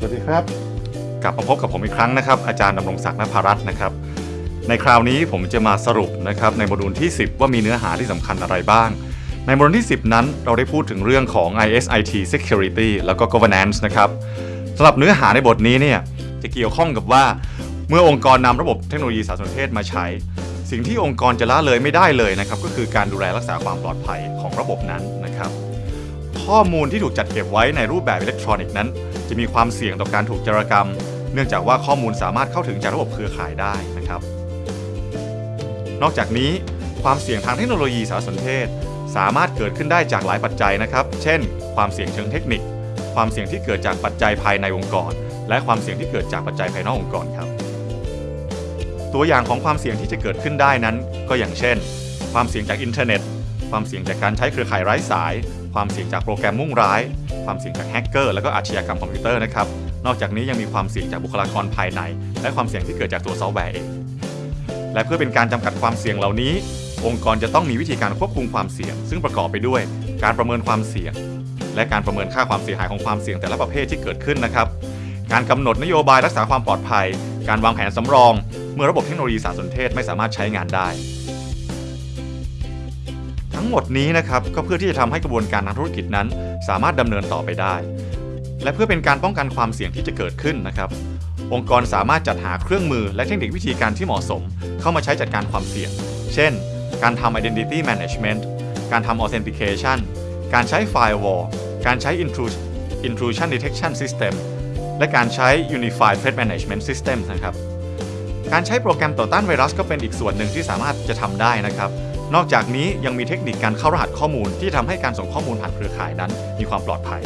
สวัสดีครับ กลับมาพบกับผมอีกครั้งนะครับ อาจารย์ดำรงศักดิ์นภรัตน์นะครับ ในคราวนี้ผมจะมาสรุปนะครับในโมดูลที่ 10 ว่ามีเนื้อหาที่สำคัญอะไรบ้าง ในโมดูลที่ 10 นั้นเราได้พูดถึงเรื่องของ ISIT Security แล้วก็ Governance นะครับสำหรับเนื้อหาในบทนี้เนี่ยจะเกี่ยวข้องกับว่า เมื่อองค์กรนำระบบเทคโนโลยีสารสนเทศมาใช้ สิ่งที่องค์กรจะละเลยไม่ได้เลยนะครับก็คือการดูแลรักษาความปลอดภัยของระบบนั้นนะครับ ข้อมูลที่ถูกจัดเก็บไว้ในรูปแบบอิเล็กทรอนิกส์นั้น จะมีความเสี่ยงต่อการถูกจารกรรม เนื่องจากว่าข้อมูลสามารถเข้าถึงจากระบบเครือข่ายได้นะครับ นอกจากนี้ความเสี่ยงทางเทคโนโลยีสารสนเทศ สามารถเกิดขึ้นได้จากหลายปัจจัยนะครับ เช่น ความเสี่ยงเชิงเทคนิค ความเสี่ยงที่เกิดจากปัจจัยภายในองค์กร และความเสี่ยงที่เกิดจากปัจจัยภายนอกองค์กรครับ ตัวอย่างของความเสี่ยงที่จะเกิดขึ้นได้นั้น ก็อย่างเช่น ความเสี่ยงจากอินเทอร์เน็ต ความเสี่ยงจากการใช้เครือข่ายไร้สาย ความเสี่ยงจากโปรแกรมมุ่งร้าย ความเสี่ยงจากแฮกเกอร์และก็อาชญากรรมคอมพิวเตอร์นะครับ นอกจากนี้ยังมีความเสี่ยงจากบุคลากรภายใน และความเสี่ยงที่เกิดจากตัวซอฟต์แวร์เอง และเพื่อเป็นการจำกัดความเสี่ยงเหล่านี้ องค์กรจะต้องมีวิธีการควบคุมความเสี่ยง ซึ่งประกอบไปด้วย การประเมินความเสี่ยง และการประเมินค่าความเสียหายของความเสี่ยงแต่ละประเภทที่เกิดขึ้นนะครับ การกำหนดนโยบายรักษาความปลอดภัย การวางแผนสำรอง เมื่อระบบเทคโนโลยีสารสนเทศไม่สามารถใช้งานได้ ทั้งหมดนี้นะครับก็เพื่อที่จะทำให้กระบวนการทางธุรกิจนั้น สามารถดำเนินต่อไปได้ และเพื่อเป็นการป้องกันความเสี่ยงที่จะเกิดขึ้นนะครับองค์กรสามารถจัดหาเครื่องมือและเทคนิควิธีการที่เหมาะสม เข้ามาใช้จัดการความเสี่ยง เช่น การทำ identity management การทำ authentication การใช้ firewall การใช้ intrusion intrusion detection system และการใช้ unified threat management system นะครับ การใช้โปรแกรมต่อต้านไวรัสก็เป็นอีกส่วนหนึ่งที่สามารถจะทำได้นะครับ นอกจากนี้ยังมีเทคนิคการเข้ารหัสข้อมูลที่ทำให้การส่งข้อมูลผ่านเครือข่ายนั้นมีความปลอดภัย